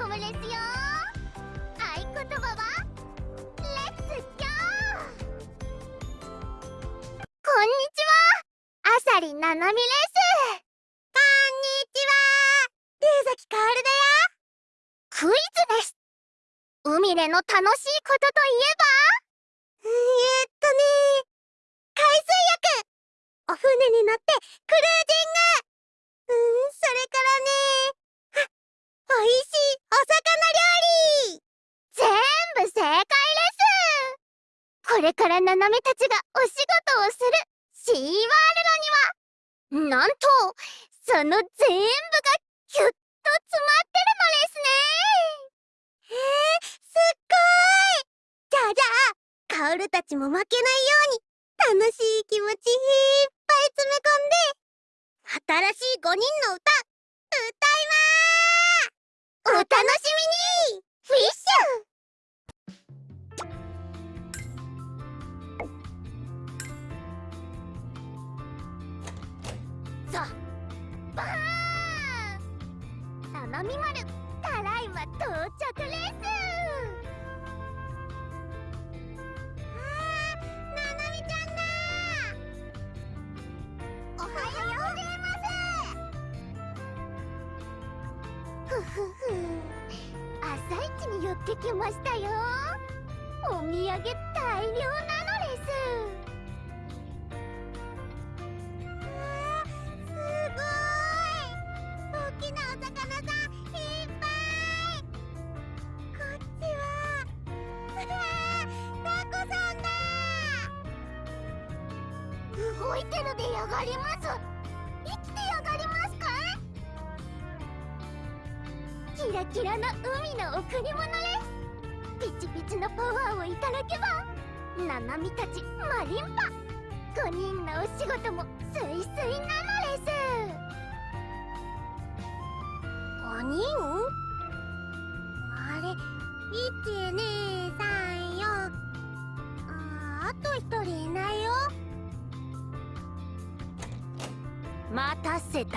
コムよ合言葉は？レッツー。こんにちは。あさりななみですこんにちは。崎かおるだよ。クイズです。海での楽しいオルたちも負けないように楽しい気持ちいっぱい詰め込んで新しい5人の歌歌いまーお楽しみに。フィッシュ。バーン。丸たらいま到着レッスンてきましたよ。お土産大量な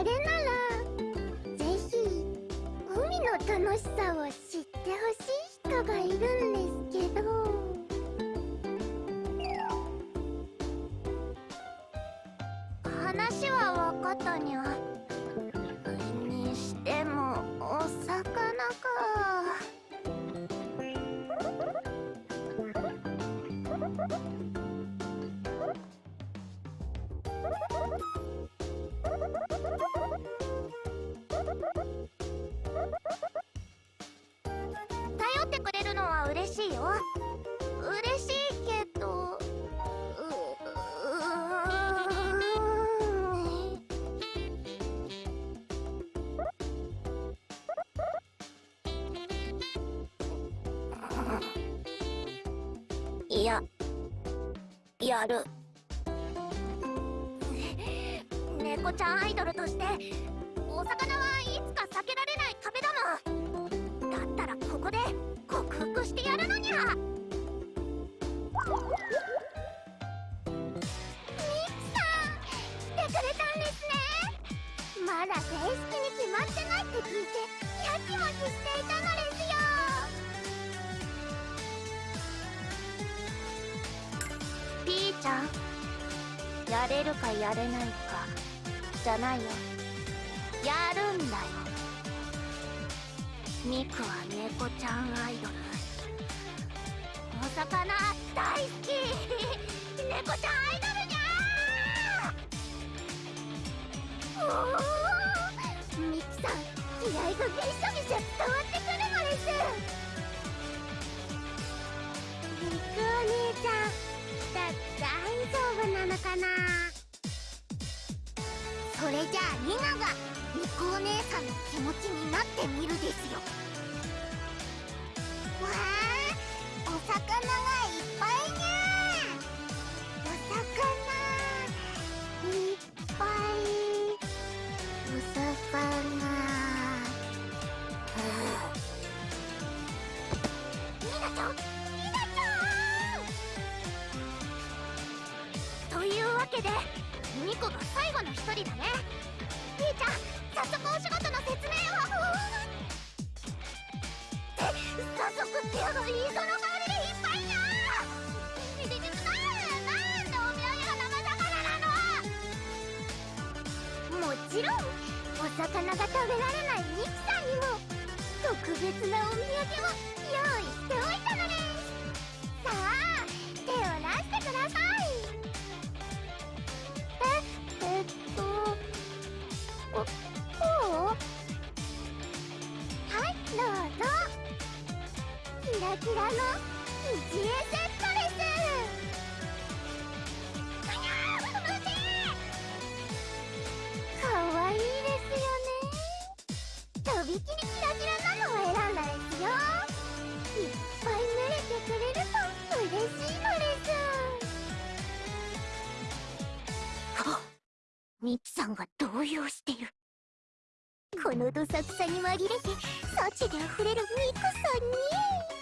それならぜひ海の楽しさをやる。猫ちゃんアイドルとしてお魚はいつかれるかやれないかじゃないよ。やるんだよ。ミクは猫ちゃんアイドル。お魚大好き。猫ちゃんアイドルじゃーおおミクさん気合がびしょびしょ伝わってくるのです。ミクお姉ちゃんだ大丈夫なのかな？てみるですよ。わあお魚がいっぱいにゃお魚いっぱい。お魚。ニナちゃんニナちゃんというわけでミコが最後の一人だね。ピーちゃん早速お仕事の説明をって早速ってやのいいその香りでいっぱいなななんでお土産が生魚なのもちろんお魚が食べられないミキさんにも。特別なお土産を。キラの一円セットですうにゃー無事かわいいですよねとびきりキラキラなのを選んだですよいっぱい濡れてくれると嬉しいのですミキさんが動揺してる。このどさくさに紛れて幸であふれるミクさんに。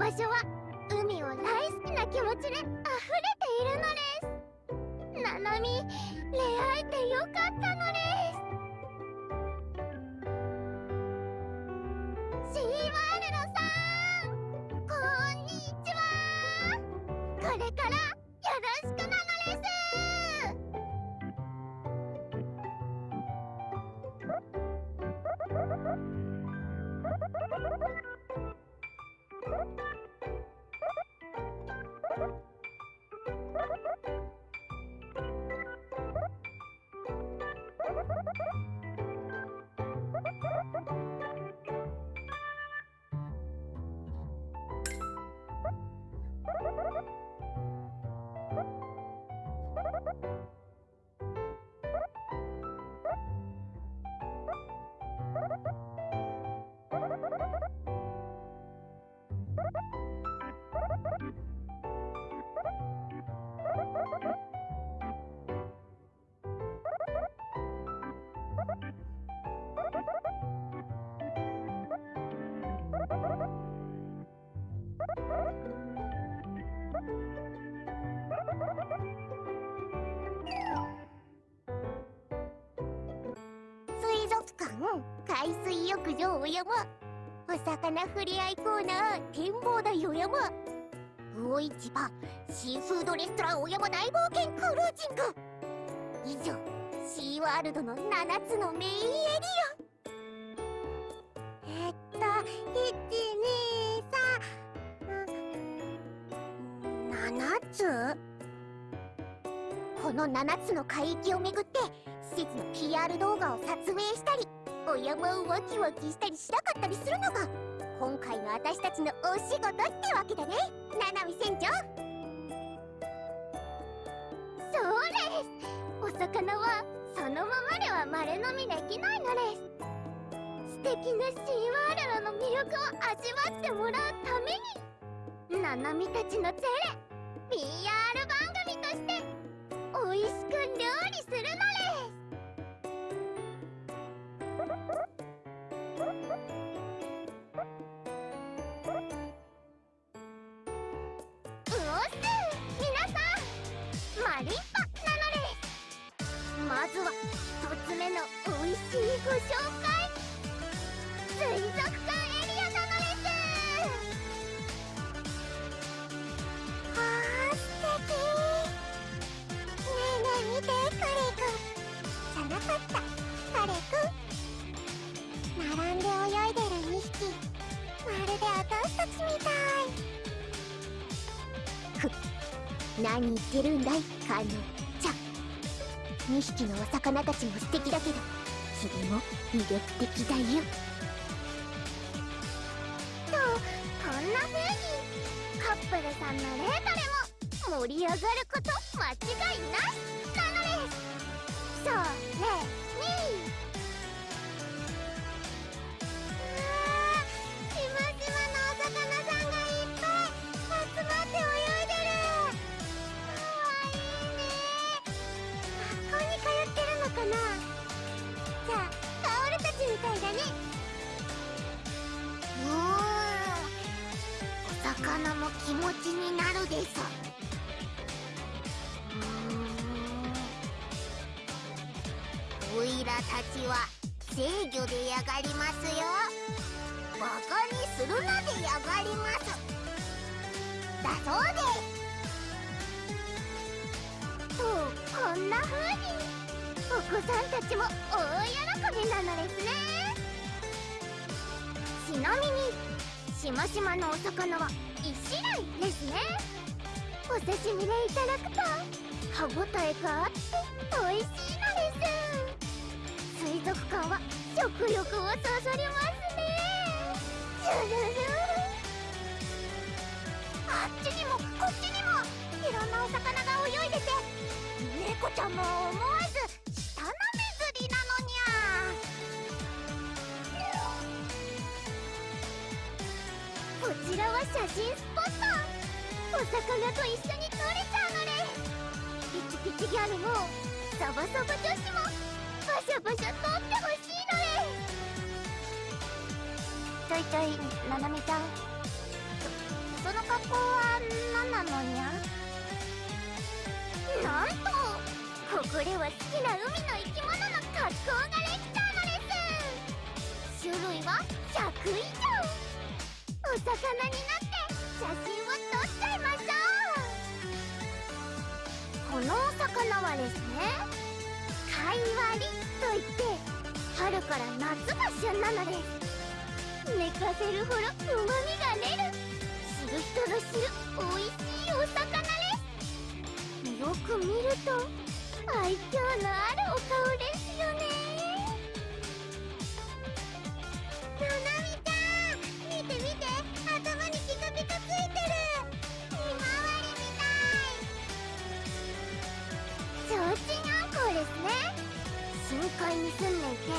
場所は海水浴場お山お魚ふれあいコーナー展望台お山魚市場シーフードレストランお山大冒険クルージング。以上シーワールドの7つのメインエリアえっと123 7つ？この7つの海域をめぐって施設の PR 動画を撮影したり。お山をワキワキしたりしなかったりするのが今回の私たちのお仕事ってわけだね。七海船長。そうです。お魚はそのままでは丸飲みできないのです。素敵なシーワールドの魅力を味わってもらうために。七海たちの手で PR 番組として美味しく料理するのです。まずは一つ目の美味しいご紹介水族館エリアなのですあー素敵。ねえねえ見てカレイくんじゃなかったカレイくん並んで泳いでる2匹まるで私たちみたい。ふ何言ってるんだいカノちゃん2匹のお魚たちも素敵だけど君も魅力的だよ。とこんな風にカップルさんのレートでも盛り上がること間違いなしなのです。そうねいらたちは制御でやがりますよ。バカにするなでやがります。だそうです。とこんな風に。お子さんたちも大喜びなのですね。ちなみにしましまのお魚は1種類ですね。お刺身でいただくと歯ごたえがあって美味しい。のです水族館は食欲をそそりますねジュルルあっちにもこっちにもいろんなお魚が泳いでて猫ちゃんも思わず舌なめずりなのにゃこちらは写真スポットお魚と一緒に撮れちゃうのですピチピチギャルもサバサバ女子もシャバシャ撮ってほしいのです。ちょいちょいななみちゃん。そその格好は何なのにゃなんとここでは好きな海の生き物の格好ができたのです。種類は100以上お魚になって写真を撮っちゃいましょう。このお魚はですね貝割り。といって春から夏が旬なのです。寝かせるほどうまみが出る。知る人の知る美味しいお魚ですよく見ると愛嬌のあるお顔ですよね。なな海に住んでいて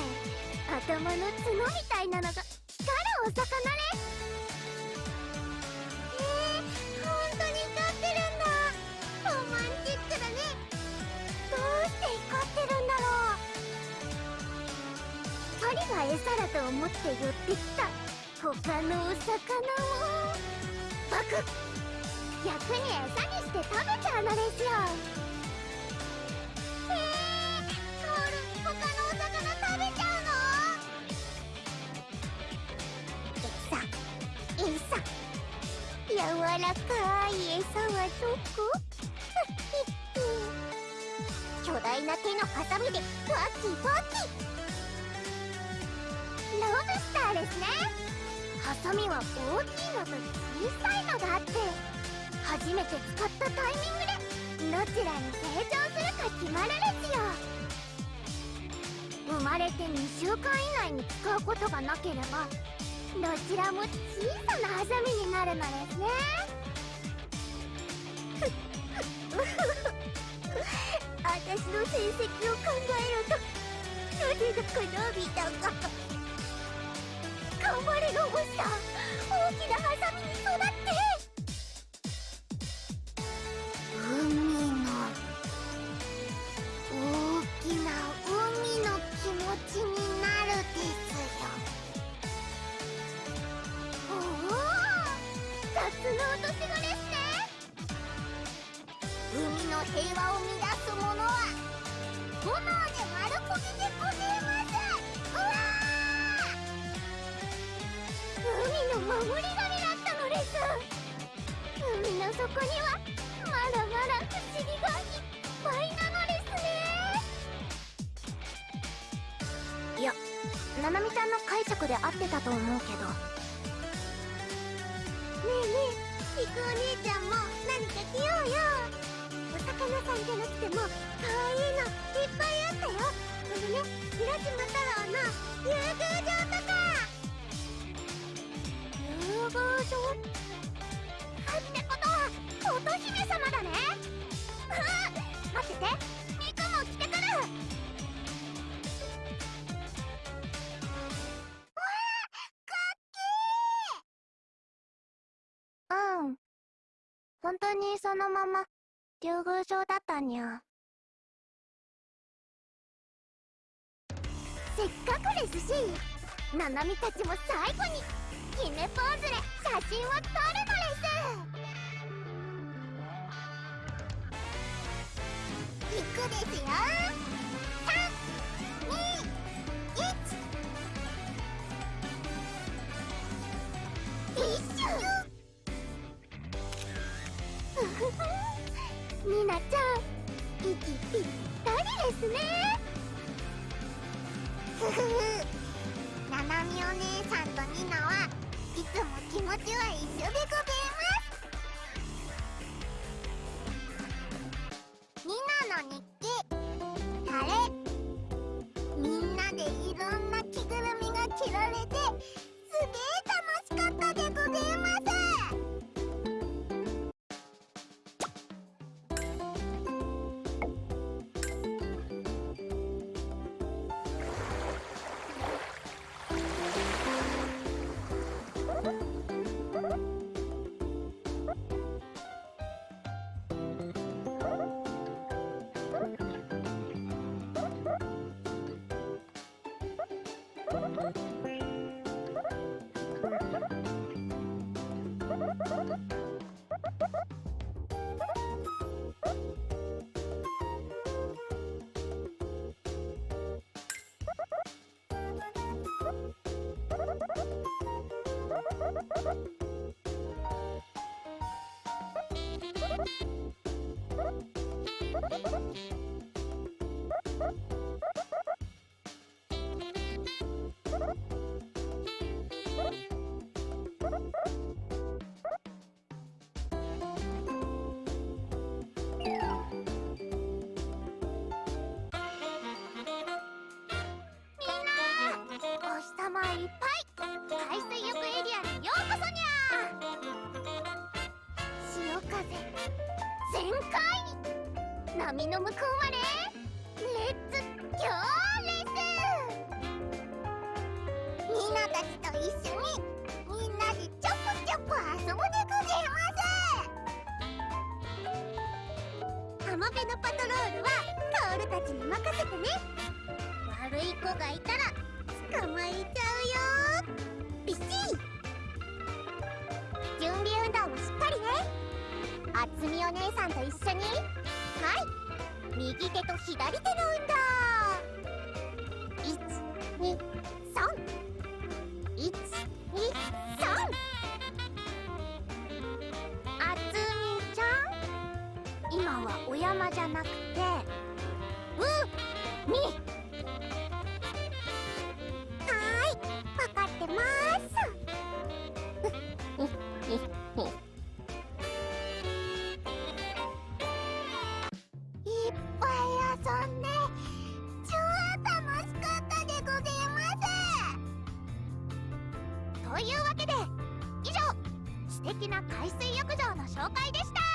頭の角みたいなのが光るお魚ですえー、本当に光ってるんだ。ロマンチックだね。どうして光ってるんだろう。鳥が餌だと思って寄ってきた他のお魚をパクッ。逆に餌にして食べちゃうのですよ。らかい餌はどこ？巨大な手のハサミでパキパキロブスターですね。ハサミは大きいのと小さいのがあって初めて使ったタイミングでどちらに成長するか決まるですよ。生まれて2週間以内に使うことがなければどちらも小さなハサミになるのですね。私の成績を考えるとなぜだかのび太が頑張れロボスター大きなハサミに育って海の大きな海の気持ちになるですよおおタツノオトシゴですの平和を乱すものは炎で丸焦げでございますうわー海の守り神だったのです海の底にはまだまだ不思議が。いっぱいなのですねいやななみちゃんの解釈で合ってたと思うけどねえねえリクお姉ちゃんも何か着ようよお魚さんじゃなくても可愛いのいっぱいあったよあのね浦島太郎の竜宮城とか竜宮城ってことは乙姫様だねうん待っててミクも着てくるわあかっけーうん。本当にそのまま。竜宮城だったにゃせっかくですしななみたちも最後に決めポーズで。写真を撮るのですいくですよ321一緒ふふふみなちゃん息ぴったりですねふふふななみお姉さんとニナはいつも気持ちは一緒でございますニナの日記タレみんなでいろんな着ぐるみが着られてすげえ What? 網の向こうまでというわけで以上素敵な海水浴場の紹介でした。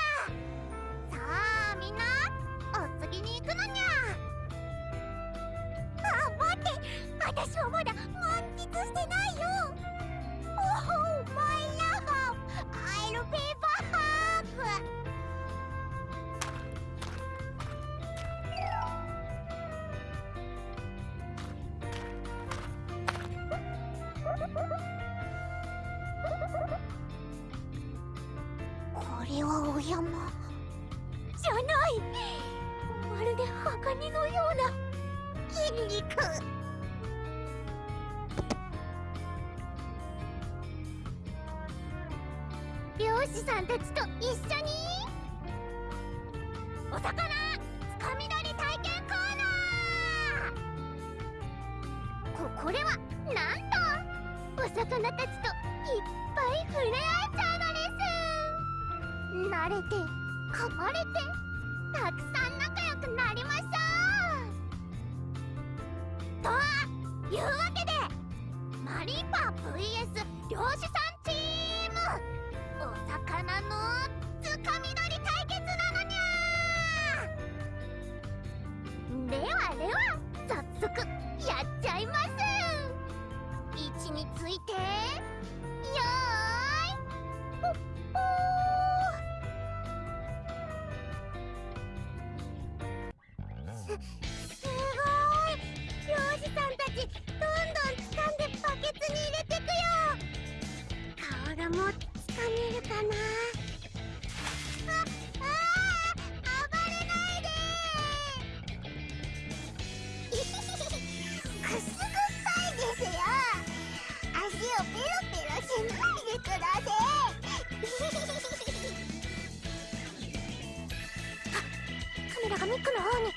ックの方に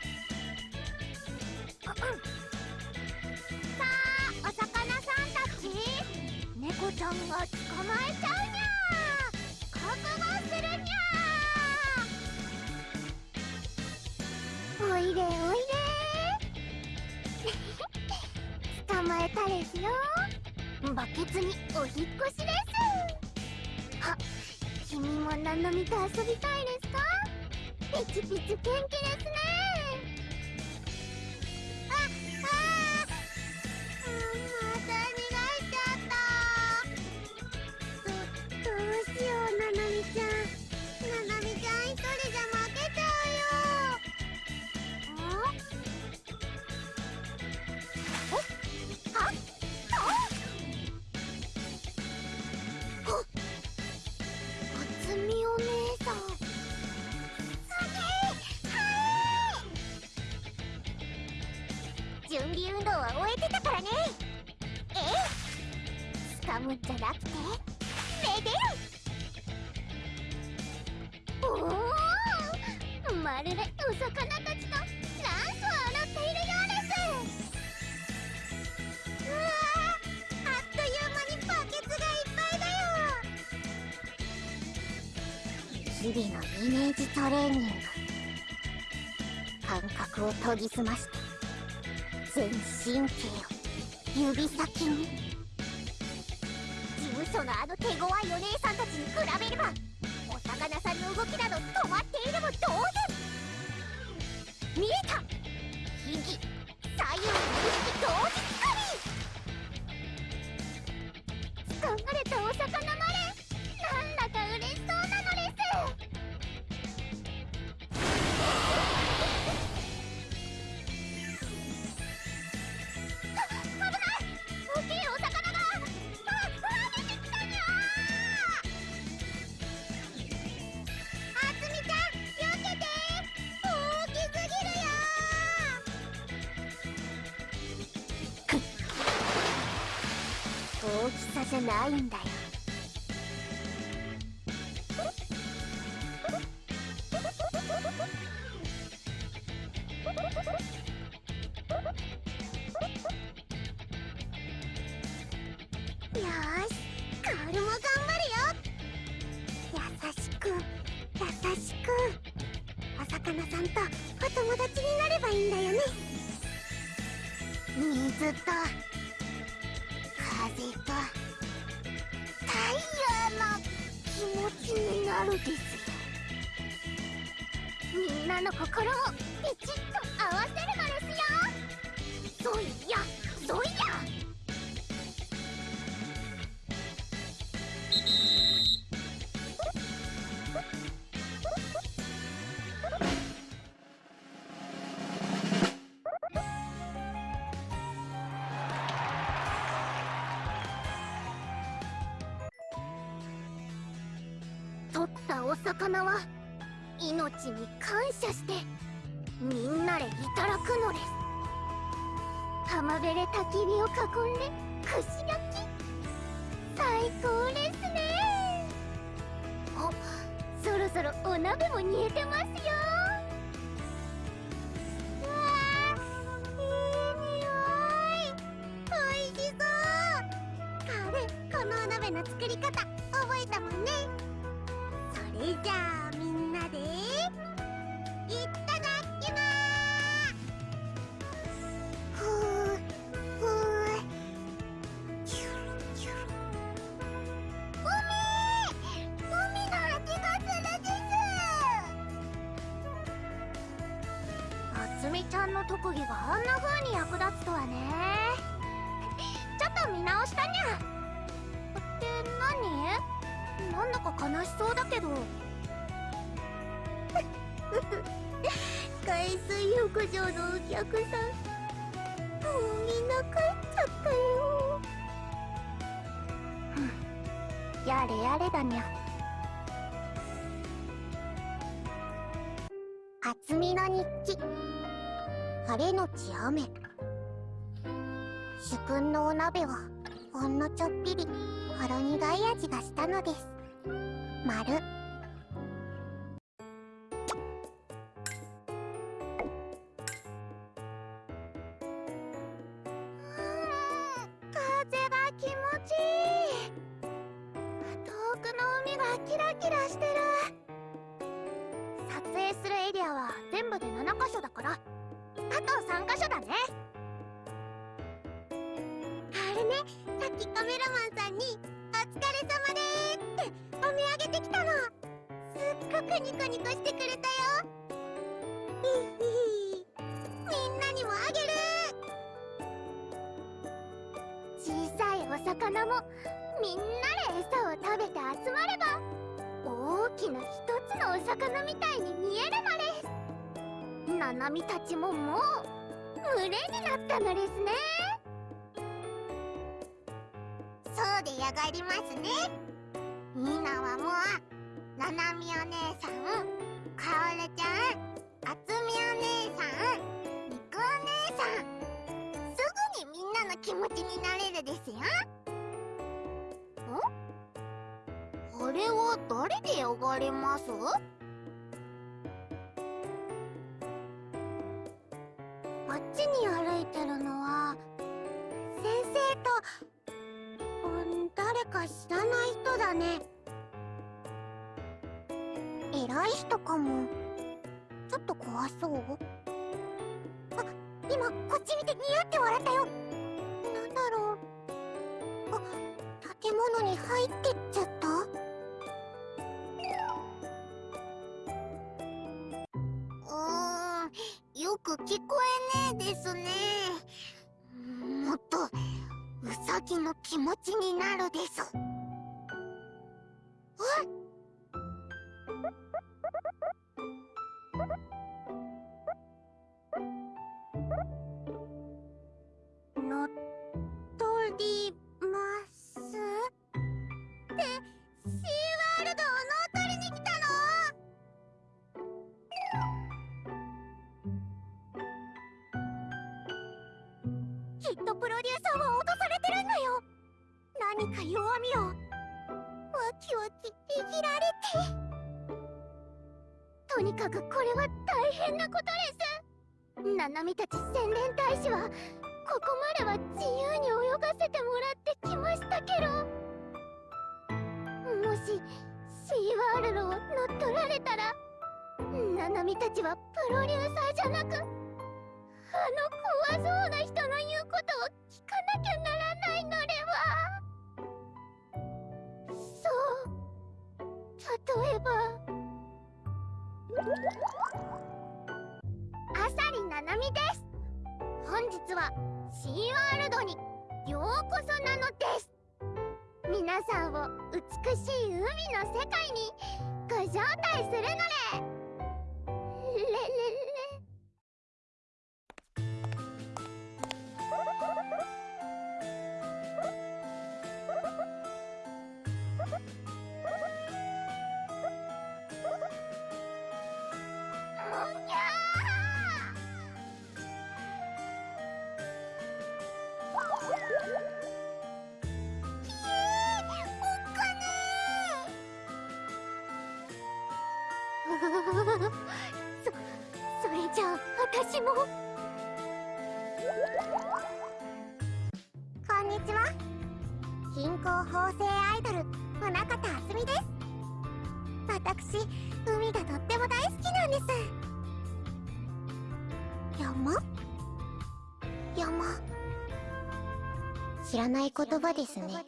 を研ぎ澄まして全神経を指先にさせないんだよ。下してみんなでいただくのです。浜辺で焚き火を囲んでみちゃんの特技があんな風に役立つとはね。ちょっと見直したにゃ。って何？なんだか悲しそうだけど。海水浴場のお客さん。もうみんな帰っちゃったよ。やれやれだにゃ。鍋をほんのちょっぴりほろ苦い味がしたのです。まあります？あっちに歩いてるのは先生と、うん、誰か知らない人だね。偉い人かも。ちょっと怖そう。あ今こっち見てニヤって笑ったよ。なんだろう。あ建物に入ってっちゃった。聞こえねえですね。もっとウサギの気持ちになるです。私海がとっても大好きなんです。山？山？知らない言葉ですね。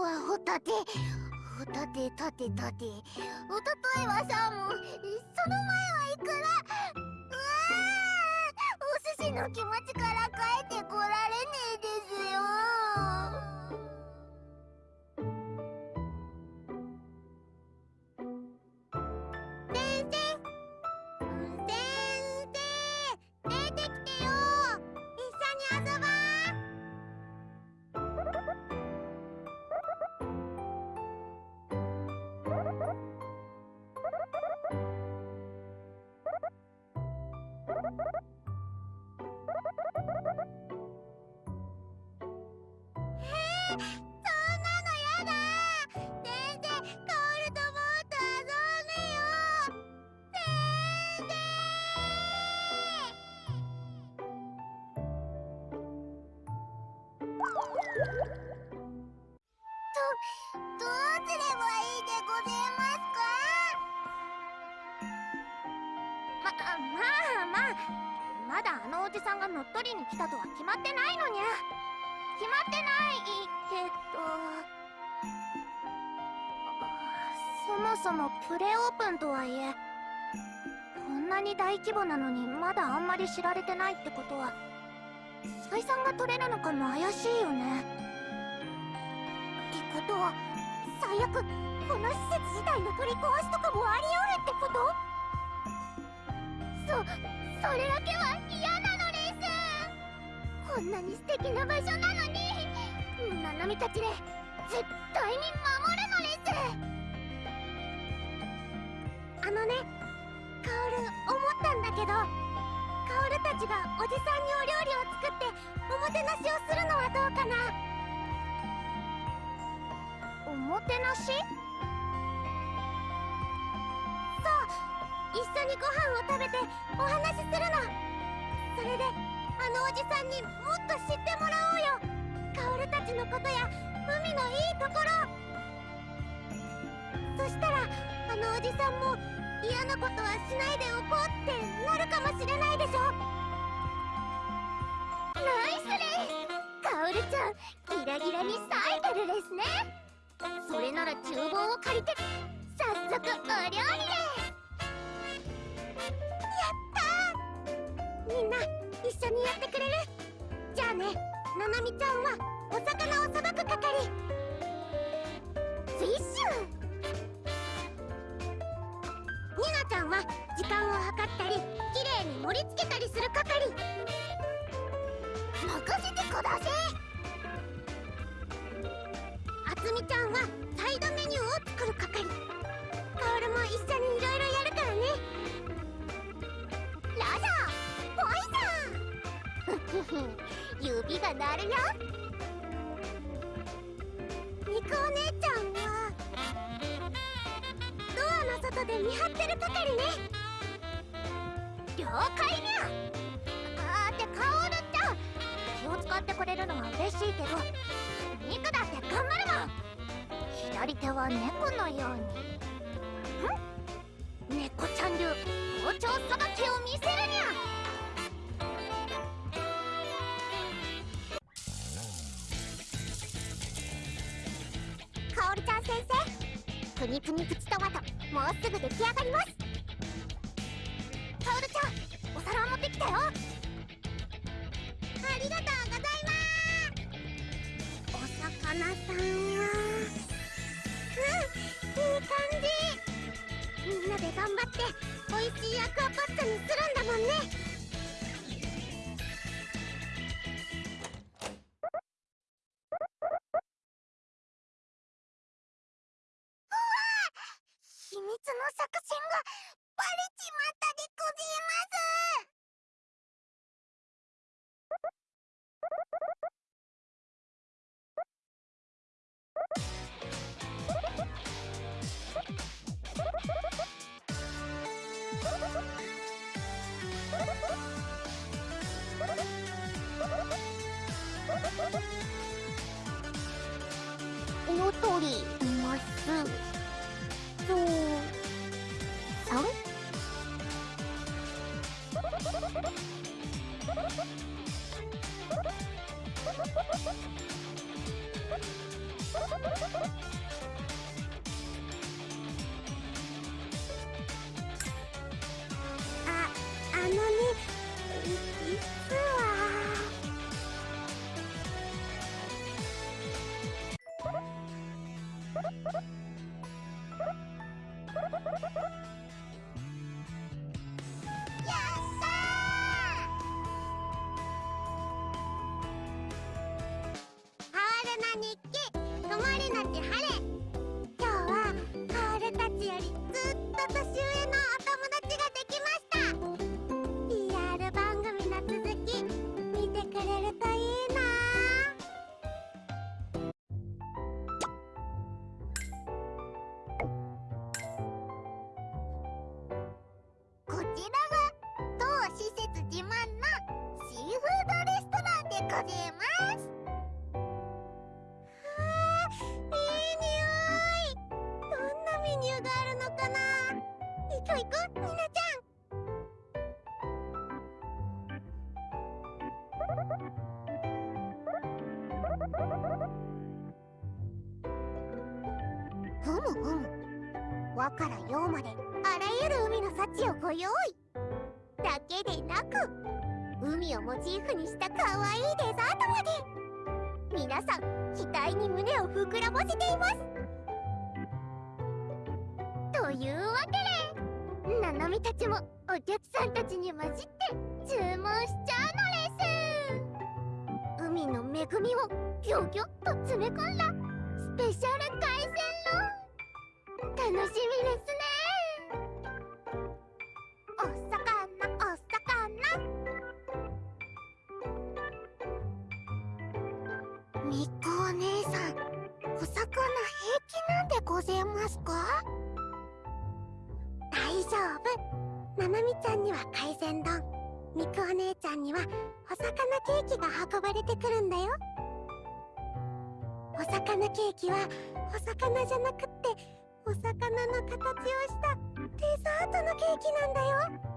はホタテホタテタテタテおとといはサーモンその前はいくらうわお寿司の気持ちから帰ってこられねえですよに来たとは決まってないのにゃ。決まってないけどそもそもプレオープンとはいえこんなに大規模なのにまだあんまり知られてないってことは採算が取れるのかも怪しいよね。ってことは最悪この施設自体の取り壊しとかもあり得るってこと？そそれだけは嫌。こんなに素敵な場所なのに。ナナミたちで絶対に守るのです。あのねカオル思ったんだけどカオルたちがおじさんにお料理を作っておもてなしをするのはどうかな。おもてなし？そう一緒にご飯を食べてお話しするの。それであのおじさんにもっと知ってもらおうよ。カオルたちのことや海のいいところ。そしたらあのおじさんも嫌なことはしないでおこうってなるかもしれないでしょ。ナイスです。カオルちゃんギラギラに咲いてるですね。それなら厨房を借りて早速お料理でやったー。みんな一緒にやってくれる？じゃあねななみちゃんはお魚をさばく係。フィッシュニナちゃんは時間を計ったりきれいに盛り付けたりする係。任せてくださいあつみちゃんはサイドメニューを作る係。カオルも一緒にいろいろやるからね。ラジャ 指が鳴るよ。ニコお姉ちゃんはドアの外で見張ってる係ね。了解にゃ。あーってカオルちゃん気を使ってくれるのは嬉しいけど肉だって頑張るもん。左手は猫のように。ん？猫ちゃん流包丁さばきを見せるにゃ。カオルちゃん先生プニプニプチトマトもうすぐ出来上がりますカオルちゃんお皿を持ってきたよありがとうございますお魚さんはうんいい感じ。みんなで頑張って美味しいアクアパッツァにするんだもんね。の作戦がバレちまった和から洋まであらゆる海の幸をご用意だけでなく海をモチーフにした可愛いデザートまで皆さん期待に胸を膨らませていますというわけでななみたちもお客さんたちに混じって注文しちゃうのです海の恵みをギョギョッと詰め込んだスペシャル海鮮丼楽しみですね。お魚お魚。みっこお姉さんお魚平気なんでございますか？大丈夫。ななみちゃんには海鮮丼。みくお姉ちゃんにはお魚ケーキが運ばれてくるんだよ。お魚ケーキはお魚じゃなくってお魚の形をしたデザートのケーキなんだよ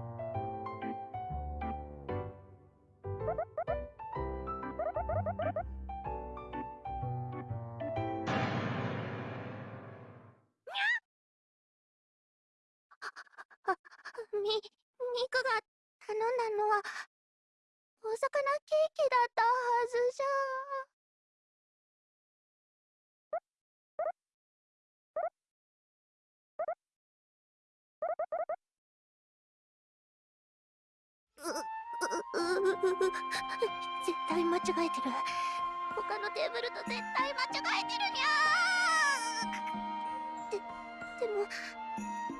み、ミクが頼んだのはお魚ケーキだったはずじゃ。絶対間違えてる。他のテーブルと絶対間違えてるにゃーででも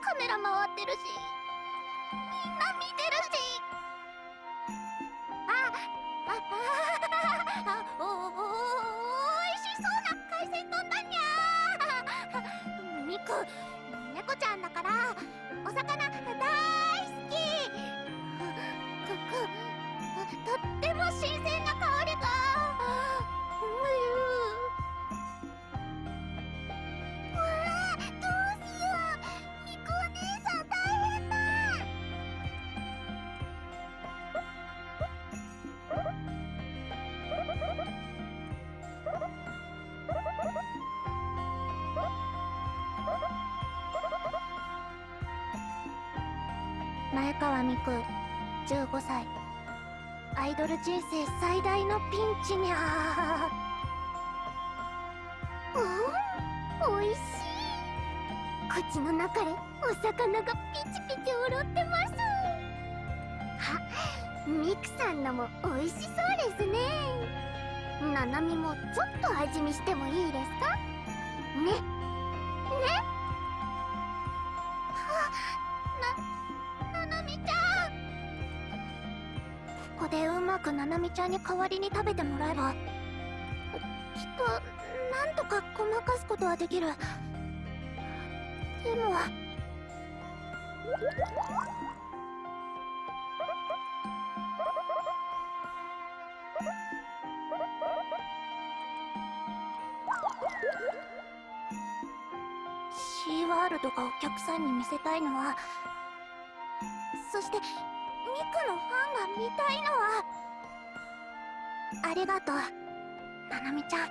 カメラ回ってるし。みんな見てるし。ああああおおおいしそうな海鮮丼だにゃーミク猫ちゃんだからお魚大好きとっても新鮮な香りがうわどうしようみこお姉さん大変だ前川美久。15歳。アイドル人生最大のピンチにゃうん？おいしい。口の中でお魚がピチピチ踊ってます。あミクさんのもおいしそうですね。ななみもちょっと味見してもいいですか？ね。みちゃんに代わりに食べてもらえば。きっとなんとかごまかすことはできる。でも。シーワールドがお客さんに見せたいのはそしてミクのファンが見たいのは。ありがとうななみちゃん。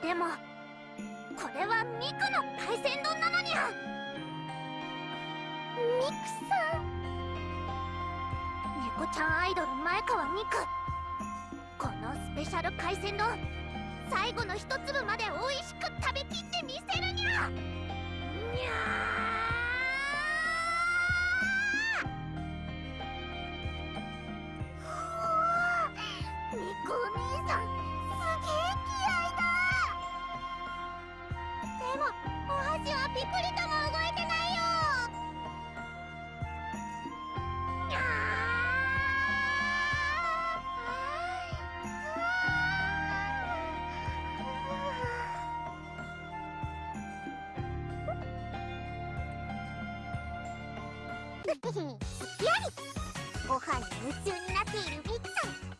でもこれはミクの海鮮丼なのにゃ。ミクさん。猫ちゃんアイドル前川ミク。このスペシャル海鮮丼最後の一粒まで美味しく食べきってみせるにゃ。にゃー。すきりご飯に夢中になっているみっちゃん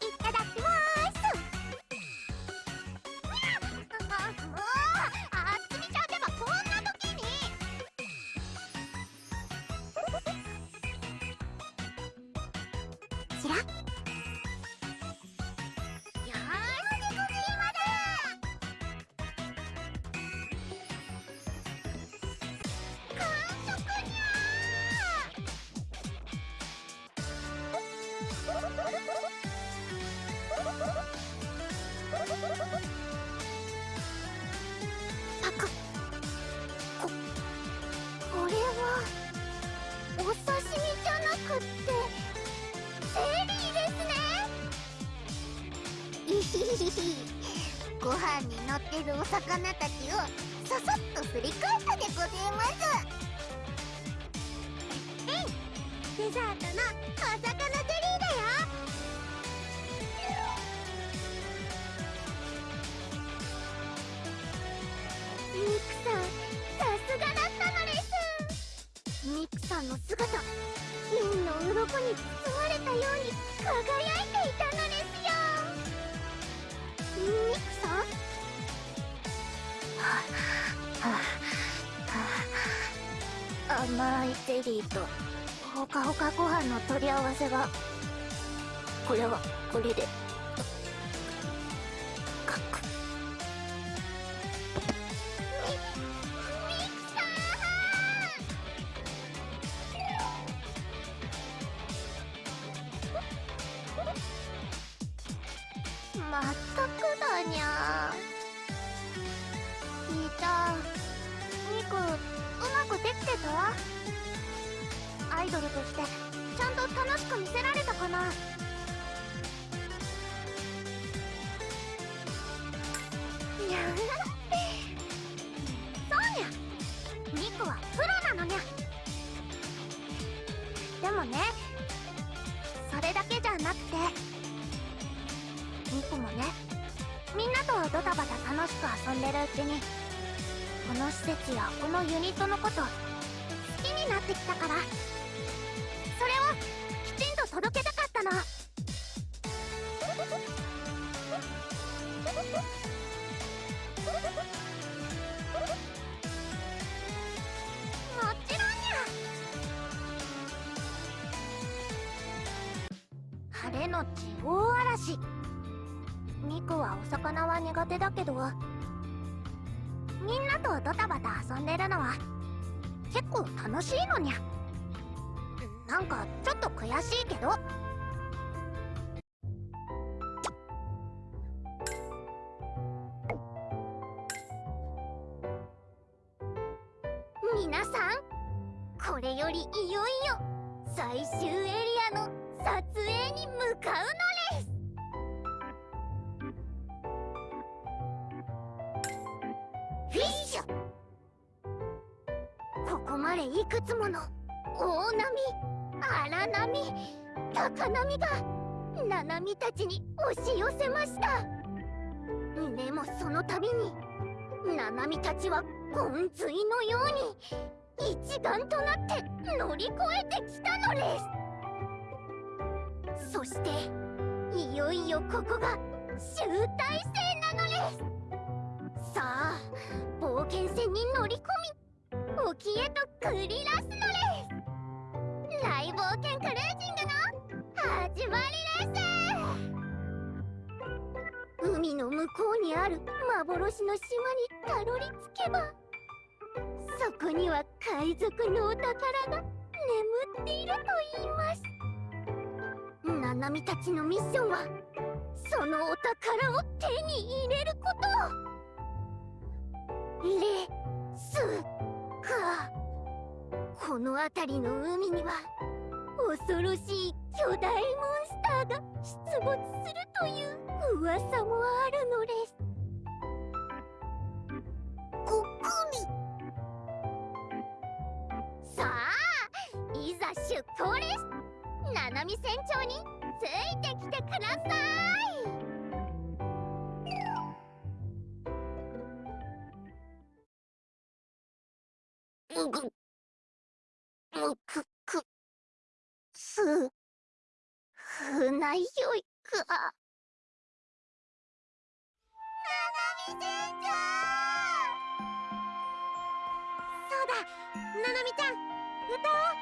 取り合わせがこれはこれで。かくまったくだにゃ兄ちゃんミクうまくできてた？アイドルとして。ちゃんと楽しく見せられたかな？そうにゃ。ミクはプロなのにゃ。でもねそれだけじゃなくてミクもねみんなとドタバタ楽しく遊んでるうちにこの施設やこのユニットのこと好きになってきたから。いくつもの大波荒波高波がナナミたちに押し寄せました。でもその度にナナミたちはゴンズイのように一丸となって乗り越えてきたのです。そしていよいよここが集大成なのです。さあ冒険船に乗り込み沖へと繰り出すのです大冒険クルージングの始まりです海の向こうにある幻の島にたどり着けばそこには海賊のお宝が眠っていると言いますナナミた。ちのミッションはそのお宝を手に入れることレスかこの辺りの海には恐ろしい巨大モンスターが出没するという噂もあるのです。ここに。さあいざ出港です。ナナミ船長についてきてください。うぐむくくす船酔いか。ななみ船長そうだななみちゃん。歌おう。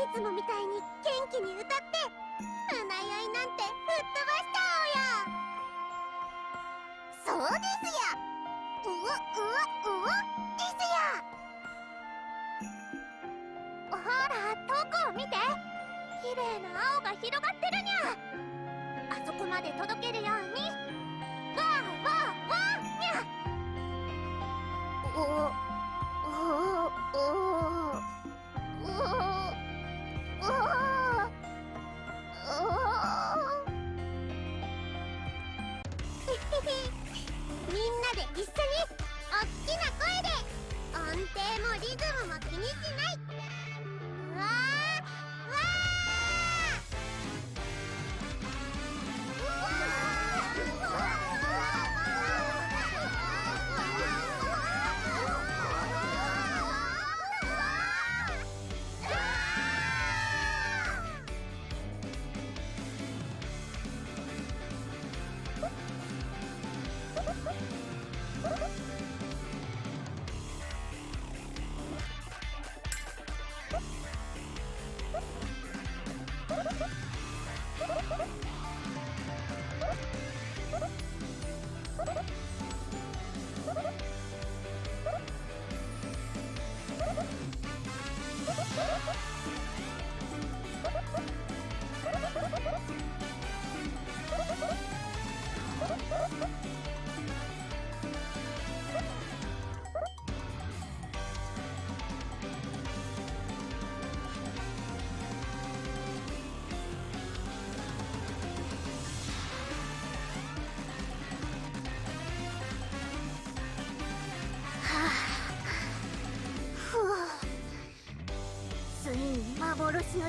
いつもみたいに元気に歌って船酔いなんて吹っ飛ばしちゃおうよ。そうですやうわうわうわですやほらを見て。綺麗な青が広がってるにゃ。あそこまで届けるように。わわわにゃ。お みんなで一緒におっきな声で。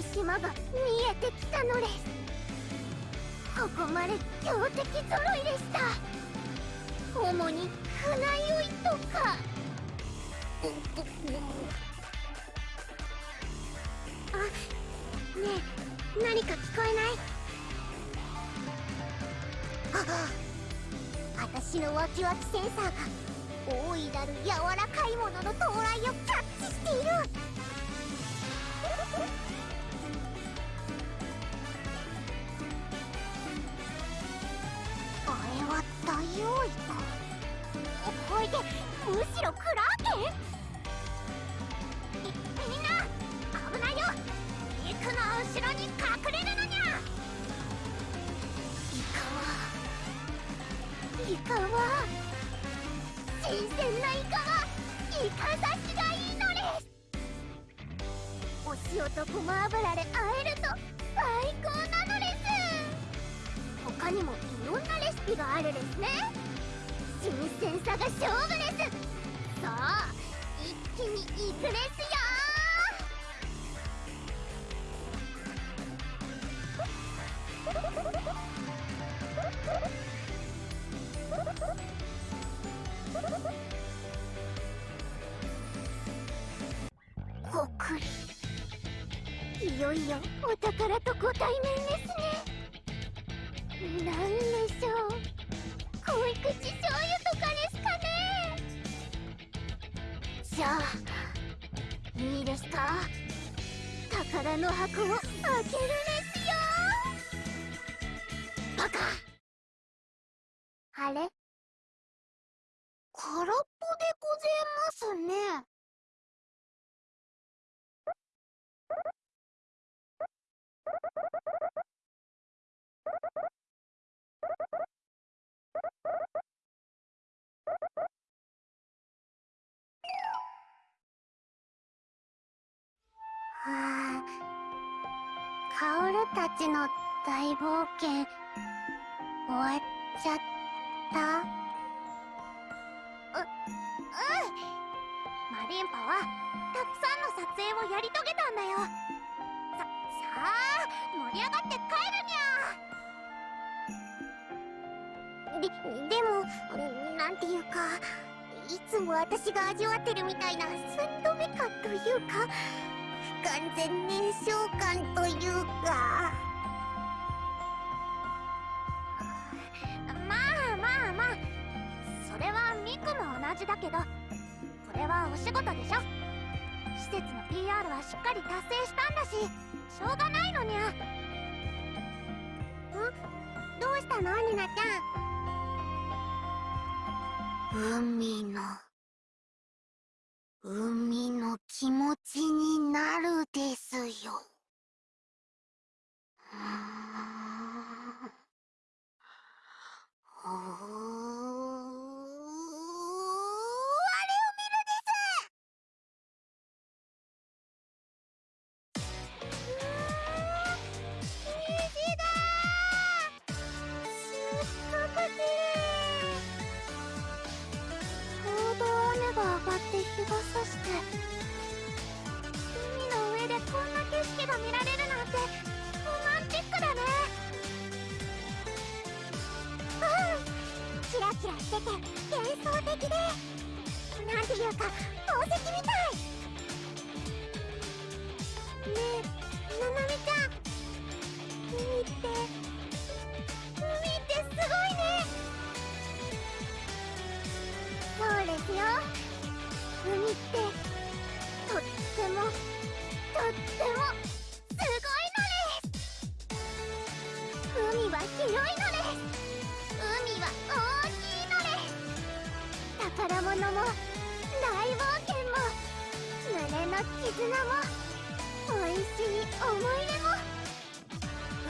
島が見えてきたのです。ここまで強敵カは新鮮なイカはイカ刺しがいいのです。お塩とごま油で和えると最高なのです。他にもいろんなレシピがあるですね。新鮮さが勝負です。さあ一気にいくですよカオルたちの大冒険終わっちゃった？う、うんマリンパはたくさんの撮影をやり遂げたんだよ。さ、さあ盛り上がって帰るにゃで、でもなんていうかいつも私が味わってるみたいなスッとめ感というか完全燃焼感というか。まあまあまあ。それはミクも同じだけどこれはお仕事でしょ。施設の PR はしっかり達成したんだししょうがないのにゃ。ん？どうしたの？ニナちゃん。海の海の気持ちになるですよ。うんしてて幻想的でなん。ていうか宝石みたいねえななみちゃん。海って海ってすごいねそうですよ海ってとってもとってもすごいのです海は広いのです宝物も大冒険も胸の絆も美味しい思い出も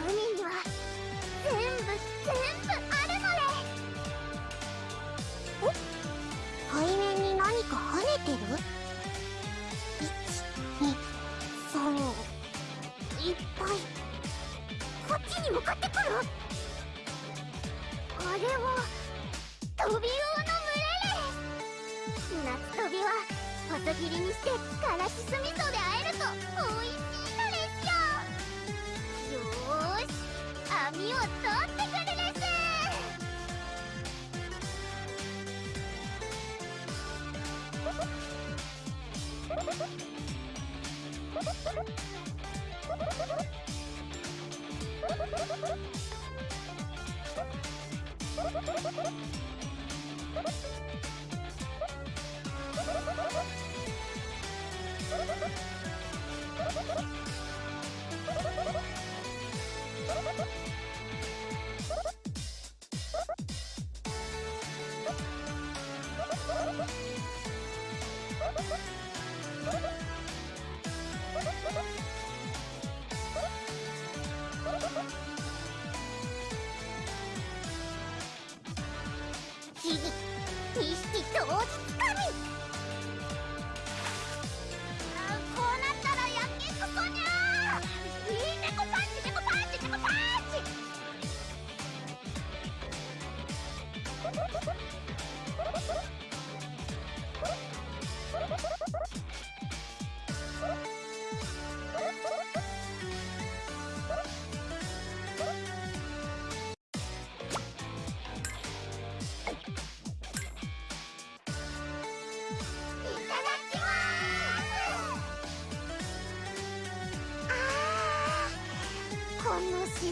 海には全部全部あるのですえ海面に何か跳ねてる123いっぱいこっちに向かってくるあれはトビウ夏飛びは細切りにしてからし酢味噌で2匹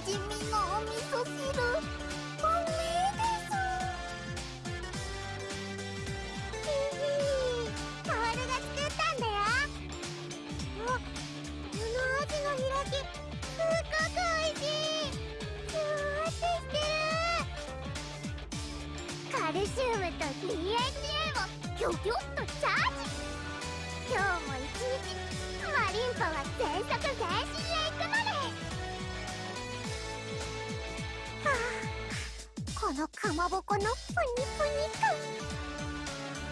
のしじみののかまぼこのプニプニ感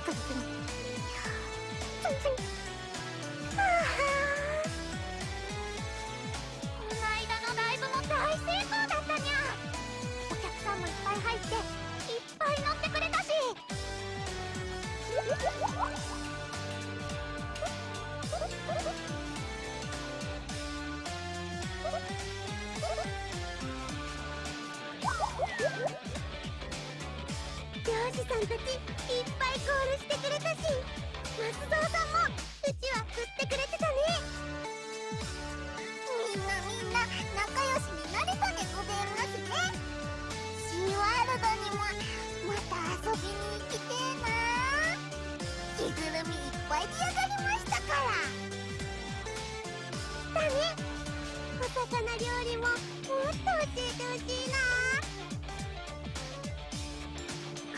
プニプニプニプニはあこの間のライブも大成功だったにゃお客さんもいっぱい入っていっぱい乗ってくれたし漁師さんたちいっぱいコールしてくれたし。松蔵さんもうちわ振ってくれてたね。みんなみんな仲良しになれたでございますね。シーワールドにもまた遊びに行きてえな。着ぐるみいっぱい出上がりましたから。だね。お魚料理ももっと教えてほしいな。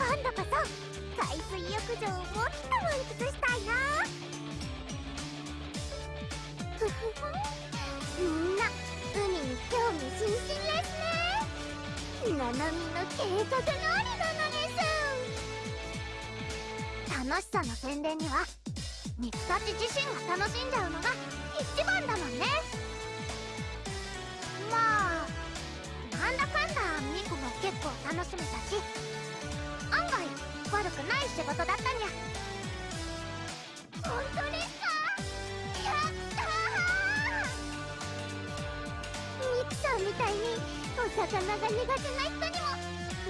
今度こそ海水浴場をもっと満喫したいなみんな海に興味津々ですねななみの計画通りなのです。楽しさの宣伝にはミツたち自身が楽しんじゃうのが一番だもんね。まあなんだかんだミクも結構楽しめたし。悪くない仕事だったにゃ。本当ですか。やったー。ミクさんみたいにお魚が苦手な人にも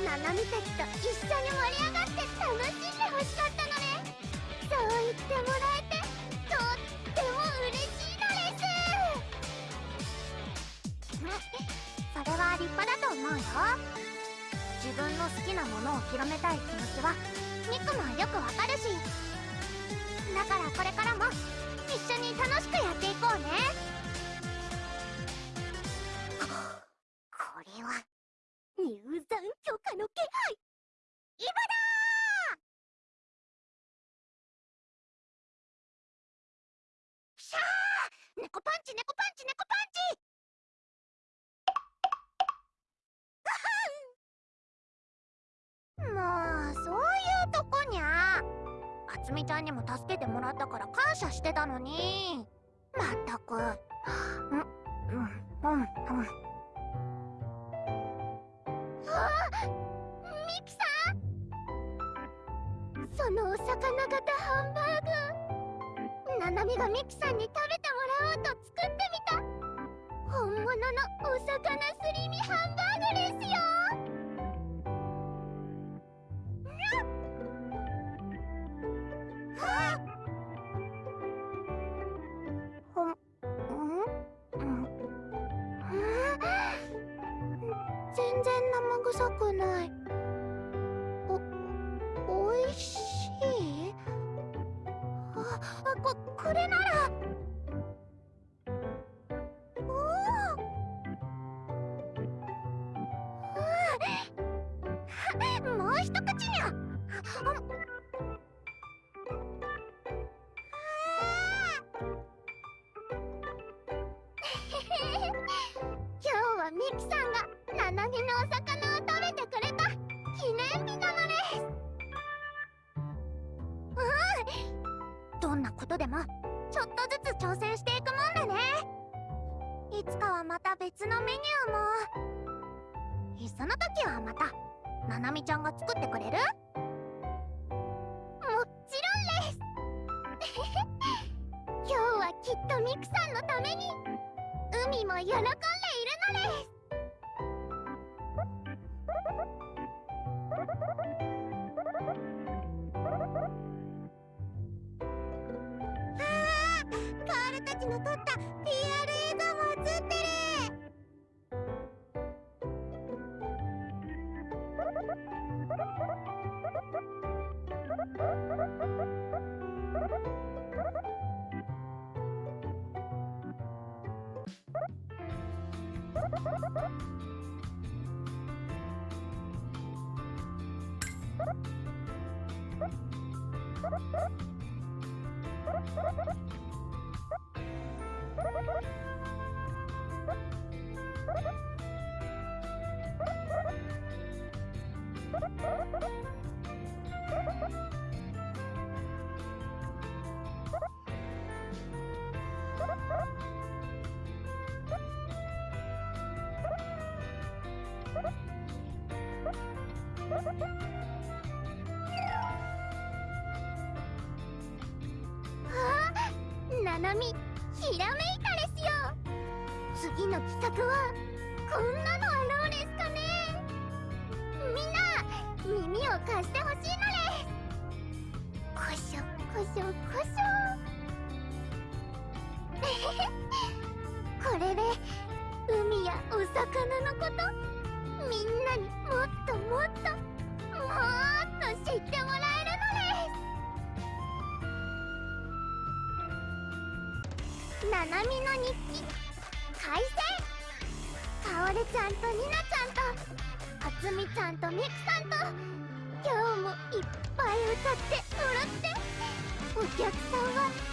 ナナミたちと一緒に盛り上がって楽しんでほしかったのね。そう言ってもらえてとっても嬉しいのです。それは立派だと思うよ。自分の好きなものを広めたい気持ちはミクもよくわかるしだからこれからも一緒に楽しくやっていこうね。あつみちゃんにも助けてもらったから感謝してたのに。まったく。うんうんうん。うんミキさん。そのお魚型ハンバーグ。ナナミがミキさんに食べてもらおうと作ってみた。本物のお魚すり身ハンバーグですよ。でななみひらめいたですよ。次の企画はこんなななみの日記。開戦かおるちゃんとになちゃんとあつみちゃんとみくさんと今日もいっぱい歌って踊って。お客さんは